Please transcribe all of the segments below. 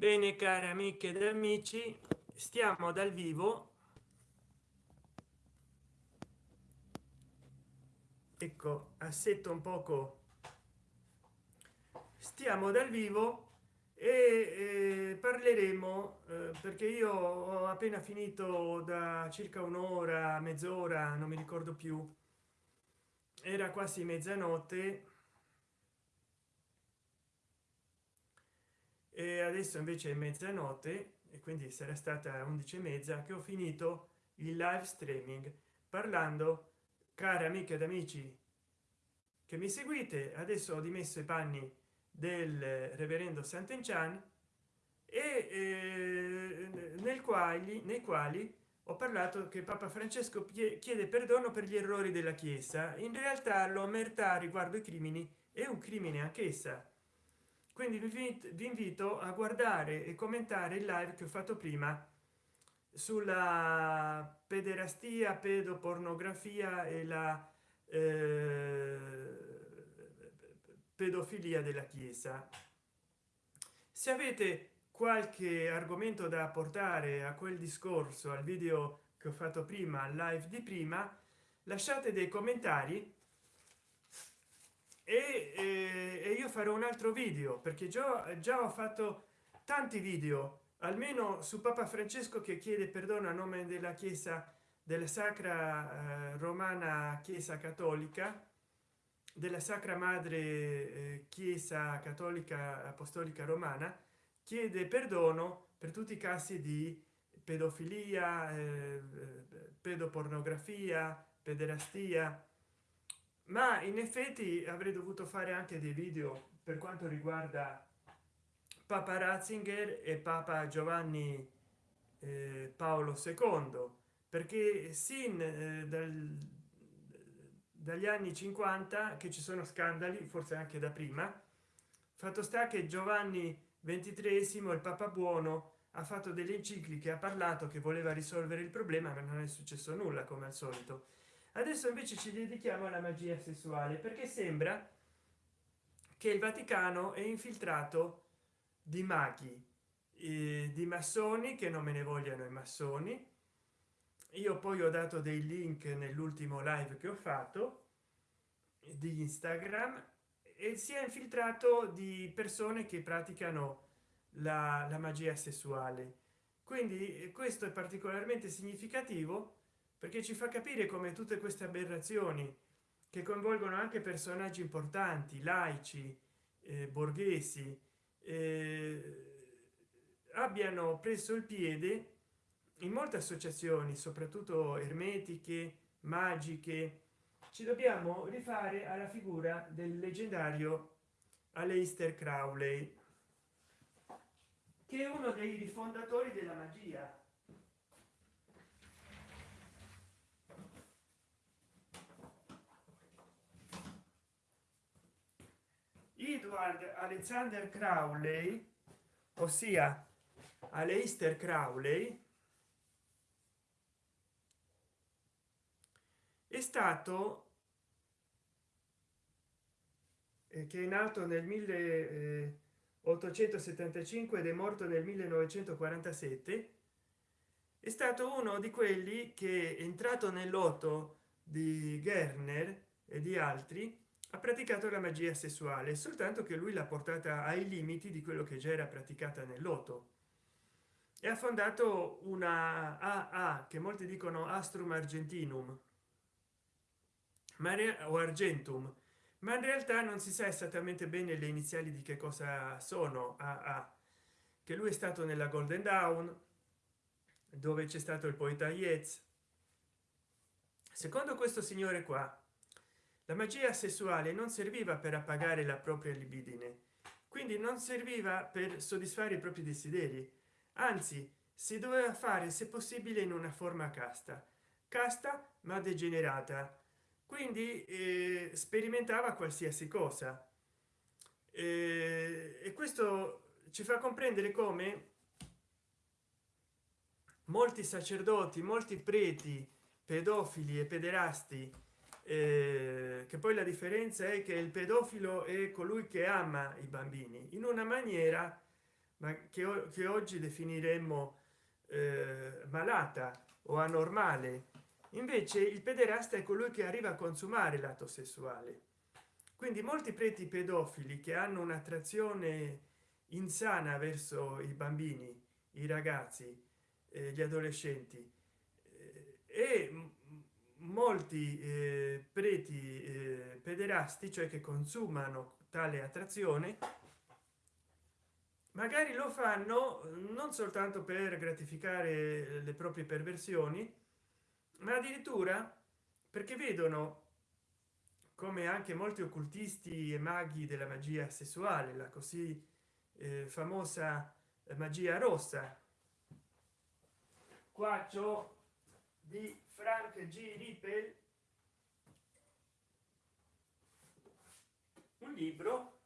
bene cari amiche ed amici stiamo dal vivo. Ecco assetto un poco. Stiamo dal vivo e eh, parleremo eh, perché io ho appena finito da circa un'ora mezz'ora non mi ricordo più. Era quasi mezzanotte e adesso invece è mezzanotte e quindi sarà stata 11 e mezza che ho finito il live streaming. Parlando care amiche ed amici che mi seguite adesso ho dimesso i panni del reverendo sant'enchan e nel quali nei quali ho parlato che papa francesco chiede perdono per gli errori della chiesa. In realtà l'omertà riguardo i crimini è un crimine anch'essa quindi vi invito a guardare e commentare il live che ho fatto prima sulla pederastia pedopornografia e la eh, pedofilia della chiesa. Se avete qualche argomento da portare a quel discorso al video che ho fatto prima live di prima lasciate dei commentari e, e, e io farò un altro video perché già già ho fatto tanti video almeno su papa francesco che chiede perdono a nome della chiesa della sacra eh, romana chiesa cattolica della sacra madre eh, chiesa cattolica apostolica romana chiede perdono per tutti i casi di pedofilia eh, pedopornografia pederastia ma in effetti avrei dovuto fare anche dei video per quanto riguarda papa ratzinger e papa giovanni eh, paolo ii perché sin eh, dal, dagli anni 50 che ci sono scandali forse anche da prima fatto sta che giovanni ventitresimo il papa buono ha fatto delle encicliche ha parlato che voleva risolvere il problema ma non è successo nulla come al solito adesso invece ci dedichiamo alla magia sessuale perché sembra che il vaticano è infiltrato di maghi eh, di massoni che non me ne vogliano i massoni. Io poi ho dato dei link nell'ultimo live che ho fatto di instagram e si è infiltrato di persone che praticano la, la magia sessuale. Quindi questo è particolarmente significativo perché ci fa capire come tutte queste aberrazioni che coinvolgono anche personaggi importanti laici eh, borghesi eh, abbiano preso il piede in molte associazioni soprattutto ermetiche magiche. Ci dobbiamo rifare alla figura del leggendario Aleister Crowley che è uno dei rifondatori della magia edward alexander crowley ossia aleister crowley è stato eh, che è nato nel 1875 ed è morto nel 1947 è stato uno di quelli che è entrato nel loto di Gerner e di altri ha praticato la magia sessuale soltanto che lui l'ha portata ai limiti di quello che già era praticata nel loto. E ha fondato una aa che molti dicono astrum argentinum. O argentum. Ma in realtà non si sa esattamente bene le iniziali di che cosa sono aa che lui è stato nella golden dawn dove c'è stato il poeta Yeats secondo questo signore qua la magia sessuale non serviva per appagare la propria libidine quindi non serviva per soddisfare i propri desideri. Anzi si doveva fare se possibile in una forma casta casta ma degenerata. Quindi eh, sperimentava qualsiasi cosa. Eh, e questo ci fa comprendere come molti sacerdoti molti preti pedofili e pederasti eh, che poi la differenza è che il pedofilo è colui che ama i bambini in una maniera ma che, che oggi definiremmo eh, malata o anormale. Invece il pederasta è colui che arriva a consumare l'atto sessuale. Quindi molti preti pedofili che hanno un'attrazione insana verso i bambini i ragazzi eh, gli adolescenti eh, e molti eh, preti eh, pederasti cioè che consumano tale attrazione magari lo fanno non soltanto per gratificare le proprie perversioni ma addirittura perché vedono come anche molti occultisti e maghi della magia sessuale la così eh, famosa magia rossa. Qua c'ho di frank g. Rippel. Un libro.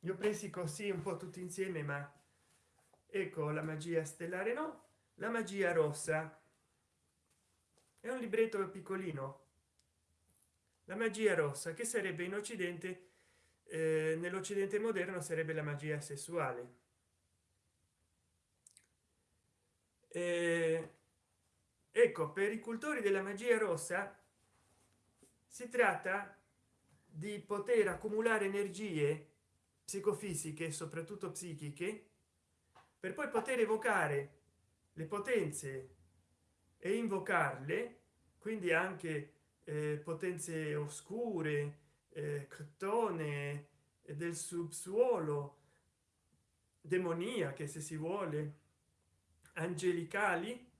Io presi così un po tutti insieme ma ecco la magia stellare no la magia rossa. È un libretto piccolino. La magia rossa che sarebbe in occidente eh, nell'occidente moderno sarebbe la magia sessuale eh, ecco per i cultori della magia rossa si tratta di poter accumulare energie psicofisiche soprattutto psichiche per poi poter evocare le potenze e invocarle quindi anche eh, potenze oscure eh, ctone del subsuolo demoniache se si vuole angelicali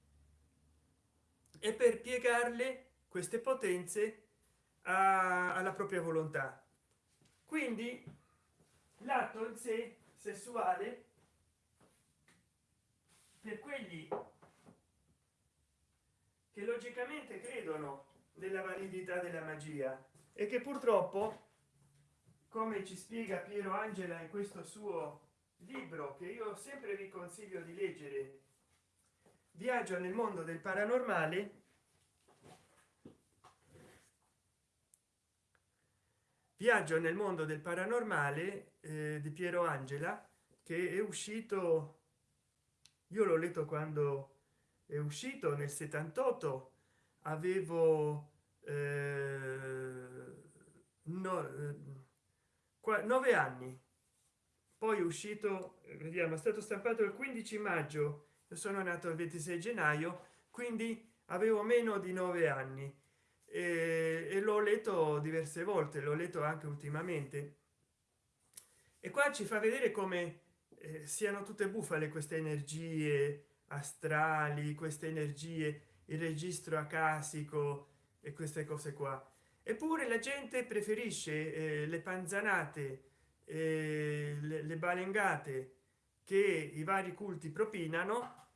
e per piegarle queste potenze a, alla propria volontà. Quindi l'atto in sé sessuale per quelli che logicamente credono nella validità della magia e che purtroppo come ci spiega piero angela in questo suo libro che io sempre vi consiglio di leggere viaggio nel mondo del paranormale. Viaggio nel mondo del paranormale eh, di piero angela che è uscito io l'ho letto quando è uscito nel 78 avevo eh, no, eh, nove anni. Poi è uscito vediamo è stato stampato il 15 maggio sono nato il 26 gennaio quindi avevo meno di nove anni. E, e l'ho letto diverse volte l'ho letto anche ultimamente. E qua ci fa vedere come eh, siano tutte bufale queste energie astrali queste energie il registro acasico e queste cose qua. Eppure la gente preferisce eh, le panzanate eh, le, le balengate che i vari culti propinano.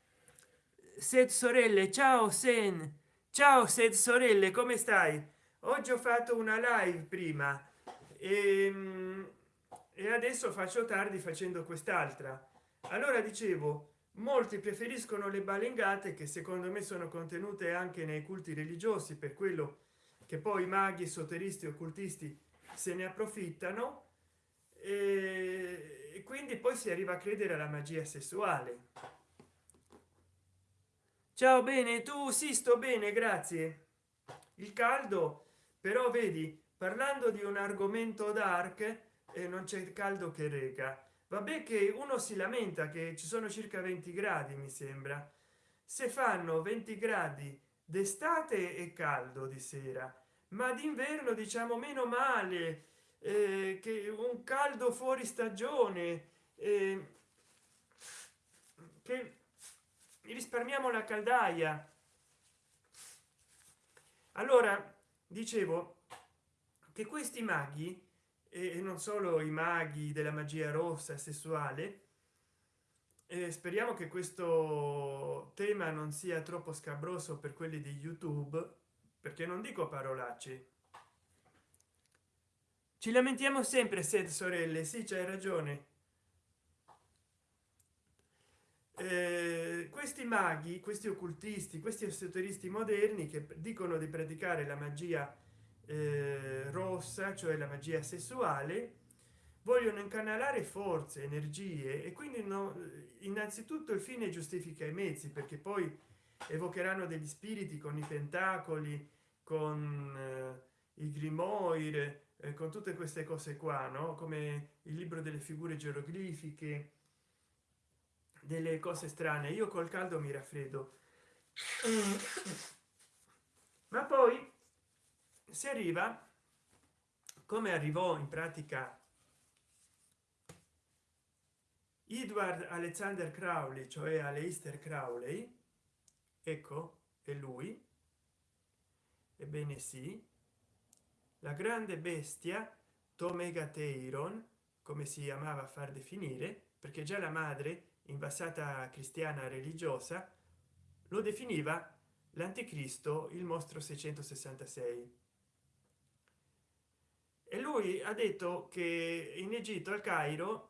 Sed sorelle ciao sen. Ciao sed sorelle come stai? Oggi ho fatto una live prima e ehm, e adesso faccio tardi facendo quest'altra. Allora dicevo molti preferiscono le balengate che secondo me sono contenute anche nei culti religiosi per quello che poi maghi esoteristi occultisti se ne approfittano. E quindi poi si arriva a credere alla magia sessuale. Ciao bene tu sì sto bene grazie. Il caldo però vedi parlando di un argomento dark e non c'è caldo che reca vabbè che uno si lamenta che ci sono circa 20 gradi mi sembra. Se fanno 20 gradi d'estate e caldo di sera ma d'inverno diciamo meno male eh, che un caldo fuori stagione eh, che risparmiamo la caldaia. Allora dicevo che questi maghi e non solo i maghi della magia rossa sessuale e speriamo che questo tema non sia troppo scabroso per quelli di youtube perché non dico parolacce ci lamentiamo sempre se sorelle. Sì c'hai ragione. Eh, questi maghi questi occultisti questi esoteristi moderni che dicono di praticare la magia eh, rossa cioè la magia sessuale vogliono incanalare forze energie e quindi no, innanzitutto il fine giustifica i mezzi perché poi evocheranno degli spiriti con i tentacoli con eh, i grimoire eh, con tutte queste cose qua no? Come il libro delle figure geroglifiche delle cose strane. Io col caldo mi raffreddo. Ma poi si arriva come arrivò in pratica edward alexander crowley cioè aleister crowley ecco è lui. Ebbene sì la grande bestia tomegateiron come si amava far definire perché già la madre invasata cristiana religiosa lo definiva l'anticristo il mostro 666 e lui ha detto che in egitto al cairo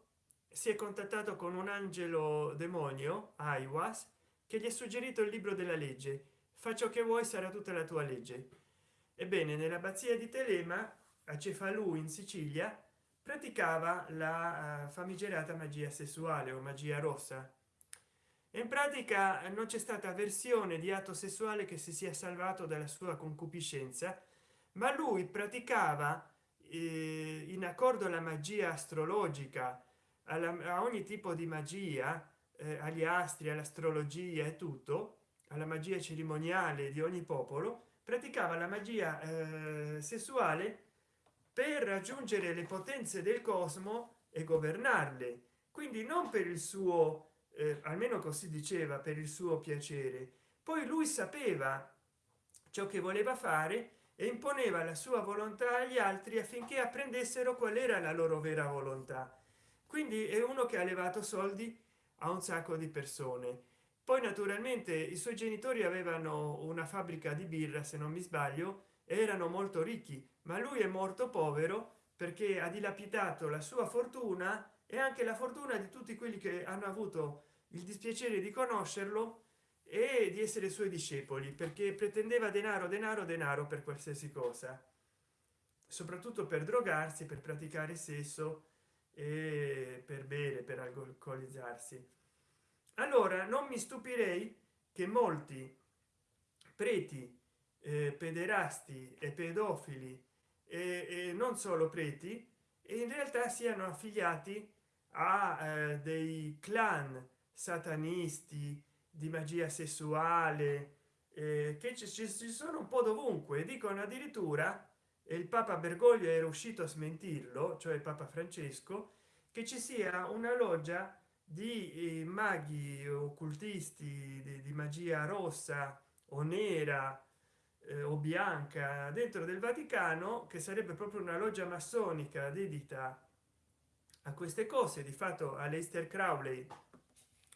si è contattato con un angelo demonio aiwas che gli ha suggerito il libro della legge. Fa ciò che vuoi sarà tutta la tua legge ebbene nell'abbazia di telema a cefalù in sicilia praticava la uh, famigerata magia sessuale o magia rossa. In pratica non c'è stata versione di atto sessuale che si sia salvato dalla sua concupiscenza ma lui praticava eh, in accordo alla magia astrologica alla, a ogni tipo di magia eh, agli astri all'astrologia e tutto alla magia cerimoniale di ogni popolo praticava la magia eh, sessuale per raggiungere le potenze del cosmo e governarle. Quindi non per il suo eh, almeno così diceva per il suo piacere. Poi lui sapeva ciò che voleva fare e imponeva la sua volontà agli altri affinché apprendessero qual era la loro vera volontà. Quindi è uno che ha levato soldi a un sacco di persone poi naturalmente i suoi genitori avevano una fabbrica di birra se non mi sbaglio erano molto ricchi ma lui è morto povero perché ha dilapidato la sua fortuna e anche la fortuna di tutti quelli che hanno avuto il dispiacere di conoscerlo e di essere suoi discepoli perché pretendeva denaro denaro denaro per qualsiasi cosa soprattutto per drogarsi per praticare sesso e per bere per alcolizzarsi allora non mi stupirei che molti preti eh, pederasti e pedofili e, e non solo preti e in realtà siano affiliati a eh, dei clan satanisti di magia sessuale eh, che ci, sono un po dovunque. Dicono addirittura e il papa bergoglio era uscito a smentirlo cioè il papa francesco che ci sia una loggia di eh, maghi occultisti di, di, magia rossa o nera eh, o bianca dentro del vaticano che sarebbe proprio una loggia massonica dedita a queste cose. Di fatto all'Eister Crowley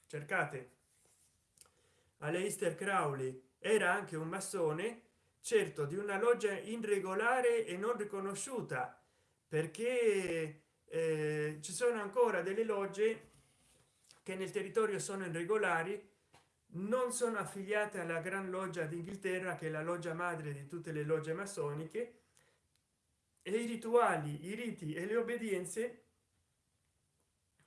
cercate Aleister Crowley era anche un massone certo di una loggia irregolare e non riconosciuta perché eh, ci sono ancora delle logge che nel territorio sono irregolari non sono affiliate alla gran loggia d'inghilterra che è la loggia madre di tutte le logge massoniche e i rituali i riti e le obbedienze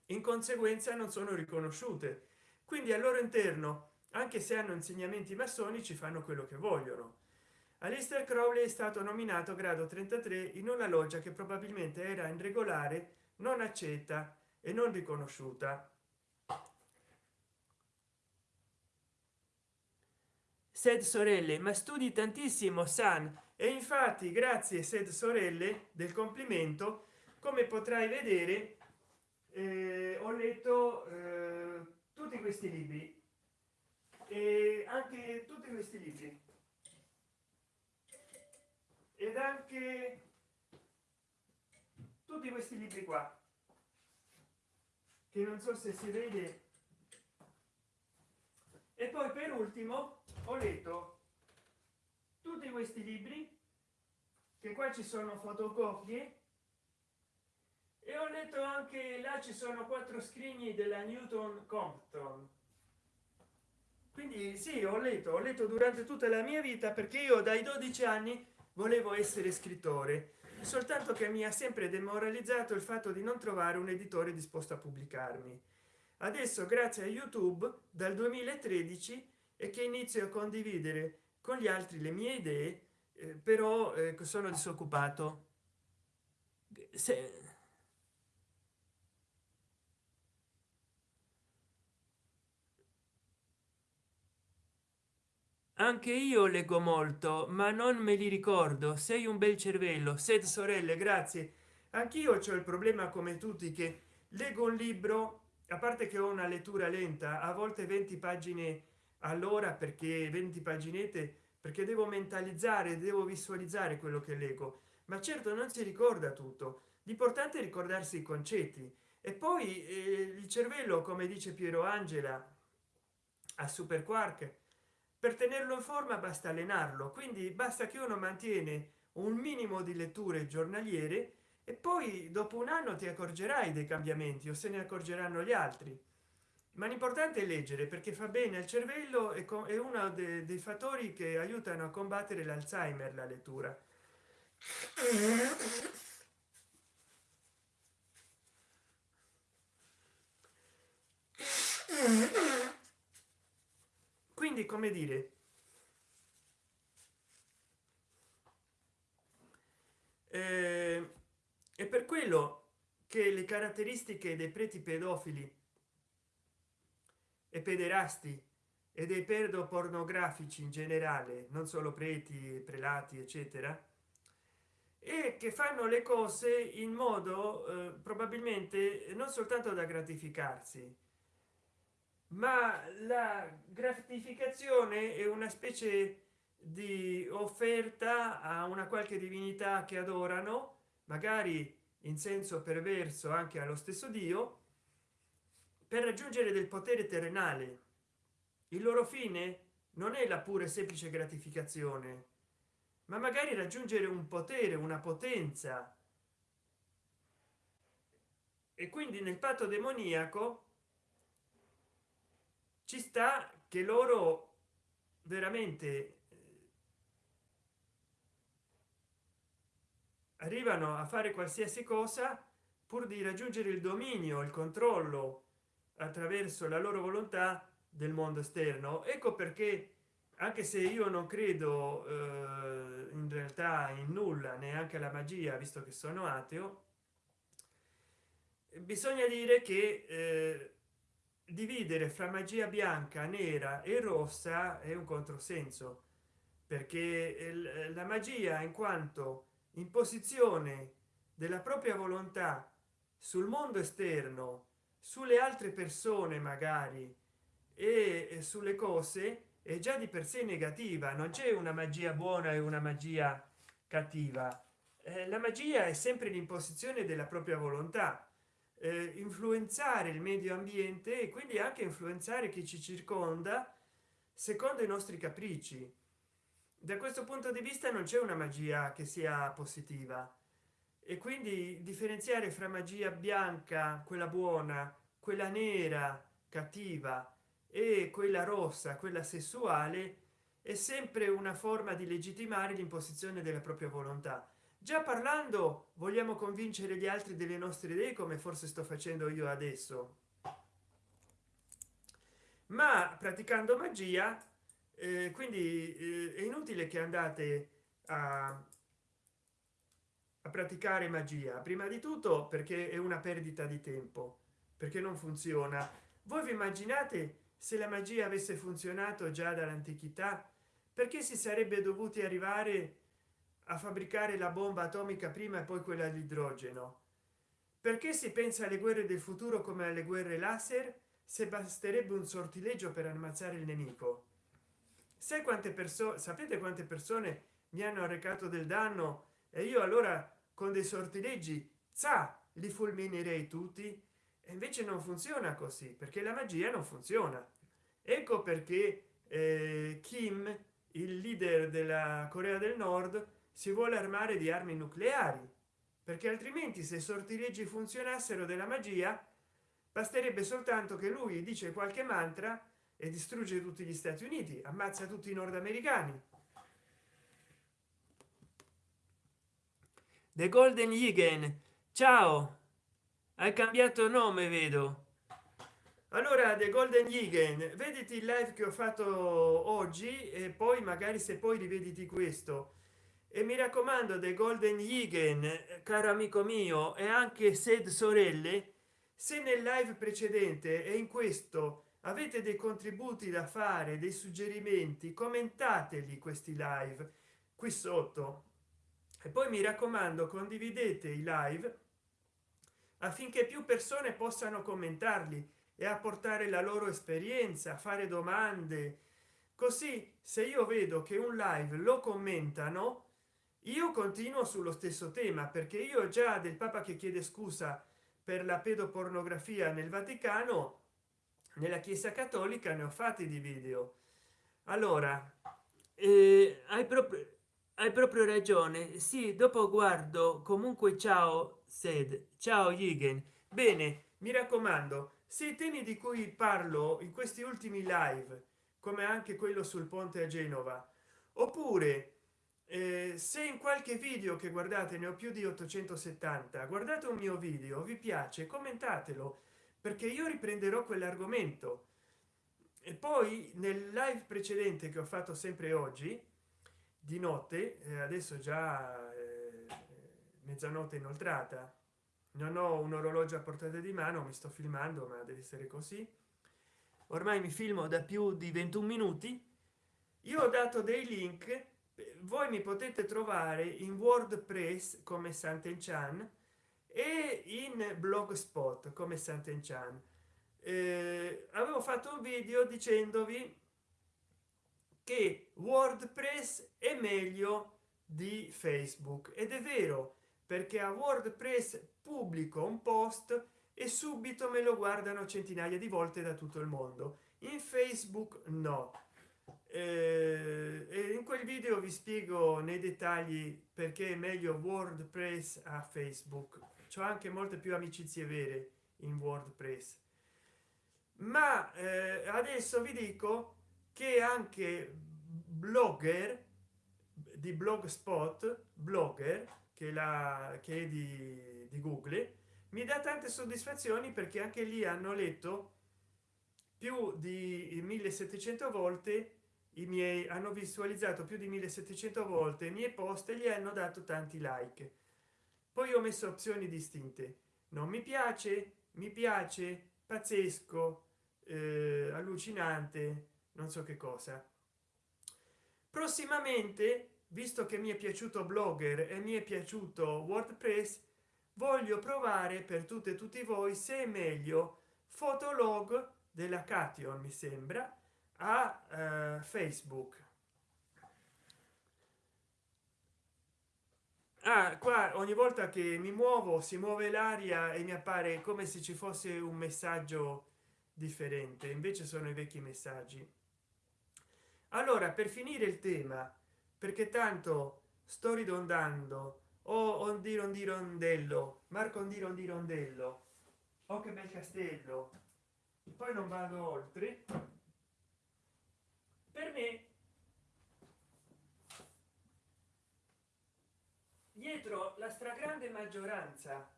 in conseguenza non sono riconosciute. Quindi al loro interno anche se hanno insegnamenti massonici fanno quello che vogliono. Alistair Crowley è stato nominato grado 33 in una loggia che probabilmente era irregolare non accetta e non riconosciuta sed sorelle ma studi tantissimo san. E infatti grazie sed sorelle del complimento come potrai vedere eh, ho letto eh, tutti questi libri. E anche tutti questi libri. Ed anche tutti questi libri qua. Che non so se si vede. E poi per ultimo ho letto tutti questi libri che qua ci sono fotocopie e ho letto anche là ci sono quattro scrigni della newton compton. Quindi sì ho letto ho letto durante tutta la mia vita perché io dai 12 anni volevo essere scrittore soltanto che mi ha sempre demoralizzato il fatto di non trovare un editore disposto a pubblicarmi. Adesso grazie a youtube dal 2013 e che inizio a condividere con gli altri le mie idee eh, però eh, sono disoccupato. Se anche io leggo molto ma non me li ricordo. Sei un bel cervello. Sed sorelle grazie. Anch'io ho il problema come tutti che leggo un libro a parte che ho una lettura lenta a volte 20 pagine allora perché 20 paginette perché devo mentalizzare devo visualizzare quello che leggo. Ma certo non si ricorda tutto. L'importante è ricordarsi i concetti. E poi eh, il cervello come dice piero angela a super quark per tenerlo in forma basta allenarlo quindi basta che uno mantiene un minimo di letture giornaliere e poi dopo un anno ti accorgerai dei cambiamenti o se ne accorgeranno gli altri ma l'importante è leggere perché fa bene al cervello e è uno dei, dei fattori che aiutano a combattere l'alzheimer la lettura. Quindi come dire eh, è per quello che le caratteristiche dei preti pedofili e pederasti e dei pedopornografici in generale non solo preti prelati eccetera e che fanno le cose in modo eh, probabilmente non soltanto da gratificarsi ma la gratificazione è una specie di offerta a una qualche divinità che adorano magari in senso perverso anche allo stesso dio per raggiungere del potere terrenale. Il loro fine non è la pura e semplice gratificazione ma magari raggiungere un potere una potenza. E quindi nel patto demoniaco ci sta che loro veramente eh, arrivano a fare qualsiasi cosa pur di raggiungere il dominio il controllo attraverso la loro volontà del mondo esterno. Ecco perché anche se io non credo eh, in realtà in nulla neanche la magia visto che sono ateo bisogna dire che eh, dividere fra magia bianca nera e rossa è un controsenso perché la magia in quanto imposizione della propria volontà sul mondo esterno sulle altre persone magari. E sulle cose è già di per sé negativa non c'è una magia buona e una magia cattiva. Eh, la magia è sempre l'imposizione della propria volontà. Eh, influenzare il medio ambiente e quindi anche influenzare chi ci circonda secondo i nostri capricci. Da questo punto di vista non c'è una magia che sia positiva e quindi differenziare fra magia bianca quella buona quella nera cattiva e quella rossa quella sessuale è sempre una forma di legittimare l'imposizione della propria volontà. Già parlando vogliamo convincere gli altri delle nostre idee come forse sto facendo io adesso. Ma praticando magia eh, quindi eh, è inutile che andate a, a praticare magia. Prima di tutto perché è una perdita di tempo perché non funziona. Voi vi immaginate se la magia avesse funzionato già dall'antichità? Perché si sarebbe dovuti arrivare a fabbricare la bomba atomica prima e poi quella all'idrogeno perché si pensa alle guerre del futuro come alle guerre laser se basterebbe un sortileggio per ammazzare il nemico? Sai quante persone sapete quante persone mi hanno arrecato del danno? E io allora con dei sortileggi sa li fulminerei tutti. E invece non funziona così perché la magia non funziona. Ecco perché eh, kim il leader della corea del nord si vuole armare di armi nucleari perché altrimenti se sortileggi funzionassero della magia basterebbe soltanto che lui dice qualche mantra e distrugge tutti gli stati uniti ammazza tutti i nordamericani the golden Yigen ciao. Hai cambiato nome vedo. Allora the golden Yigen vediti il live che ho fatto oggi e poi magari se poi rivediti questo. E mi raccomando the golden Yigen caro amico mio e anche sed sorelle se nel live precedente e in questo avete dei contributi da fare dei suggerimenti commentateli questi live qui sotto e poi mi raccomando condividete i live affinché più persone possano commentarli e apportare la loro esperienza fare domande. Così se io vedo che un live lo commentano io continuo sullo stesso tema perché io già del papa che chiede scusa per la pedopornografia nel vaticano nella chiesa cattolica ne ho fatti di video. Allora eh, hai proprio hai proprio ragione. Sì dopo guardo. Comunque ciao sed. Ciao Yigen bene mi raccomando se i temi di cui parlo in questi ultimi live come anche quello sul ponte a genova oppure eh, se in qualche video che guardate ne ho più di 870 guardate un mio video vi piace commentatelo perché io riprenderò quell'argomento. E poi nel live precedente che ho fatto sempre oggi di notte eh, adesso già eh, mezzanotte inoltrata. Non ho un orologio a portata di mano mi sto filmando ma deve essere così. Ormai mi filmo da più di 21 minuti. Io ho dato dei link voi mi potete trovare in wordpress come Sant'Enchan e in blogspot come Sant'Enchan. Eh, avevo fatto un video dicendovi che wordpress è meglio di facebook. Ed è vero perché a wordpress pubblico un post e subito me lo guardano centinaia di volte da tutto il mondo. In facebook no. Eh, in quel video vi spiego nei dettagli perché è meglio wordpress a facebook. C'ho anche molte più amicizie vere in wordpress. Ma eh, adesso vi dico che anche blogger di blogspot blogger che la che è di, di google mi dà tante soddisfazioni perché anche lì hanno letto più di 1700 volte i miei hanno visualizzato più di 1700 volte i miei post e gli hanno dato tanti like. Poi ho messo opzioni distinte. Non mi piace mi piace pazzesco eh, allucinante non so che cosa. Prossimamente visto che mi è piaciuto blogger e mi è piaciuto wordpress voglio provare per tutte e tutti voi se è meglio fotolog della cation mi sembra a eh, facebook. Ah, qua ogni volta che mi muovo si muove l'aria e mi appare come se ci fosse un messaggio differente. Invece sono i vecchi messaggi allora per finire il tema perché tanto sto ridondando. O oh, ondi rondi rondello marco ondi rondi rondello oh che bel castello. Poi non vado oltre. Per me dietro la stragrande maggioranza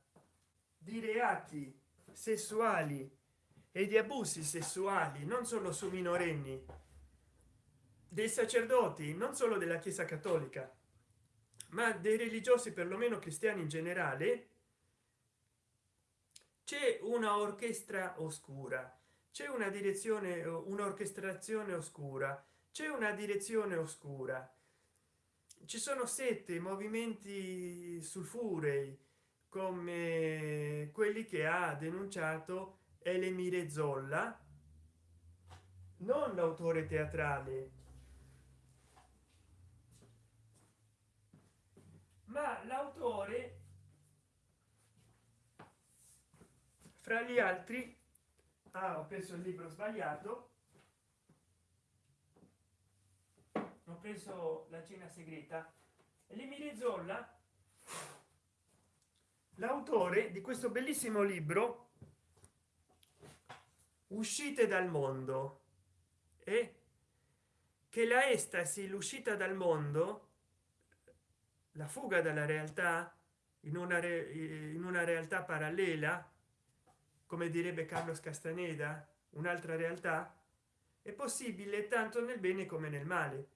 di reati sessuali e di abusi sessuali non solo su minorenni dei sacerdoti non solo della chiesa cattolica ma dei religiosi perlomeno cristiani in generale c'è una orchestra oscura c'è una direzione un'orchestrazione oscura c'è una direzione oscura. Ci sono sette movimenti sulfurei come quelli che ha denunciato Elemire Zolla non l'autore teatrale ma l'autore fra gli altri ah, ho preso il libro sbagliato ho preso la cena segreta Emile Zolla l'autore di questo bellissimo libro uscite dal mondo e che la estasi l'uscita dal mondo la fuga dalla realtà in una, in una realtà parallela come direbbe carlos castaneda un'altra realtà è possibile tanto nel bene come nel male.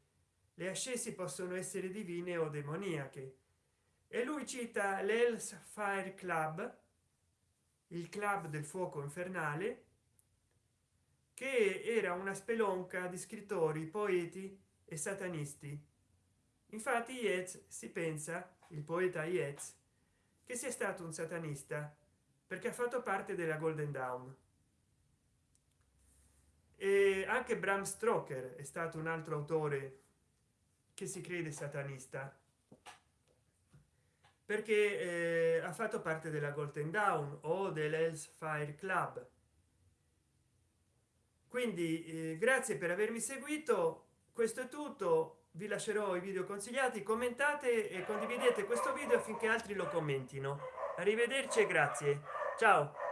Le ascesi possono essere divine o demoniache. E lui cita l'els fire club il club del fuoco infernale che era una spelonca di scrittori poeti e satanisti infatti Yates si pensa il poeta Yates che sia stato un satanista perché ha fatto parte della golden dawn. E anche bram stoker è stato un altro autore che si crede satanista perché eh, ha fatto parte della golden dawn o dell'els fire club. Quindi eh, grazie per avermi seguito. Questo è tutto vi lascerò i video consigliati commentate e condividete questo video affinché altri lo commentino. Arrivederci e grazie. Ciao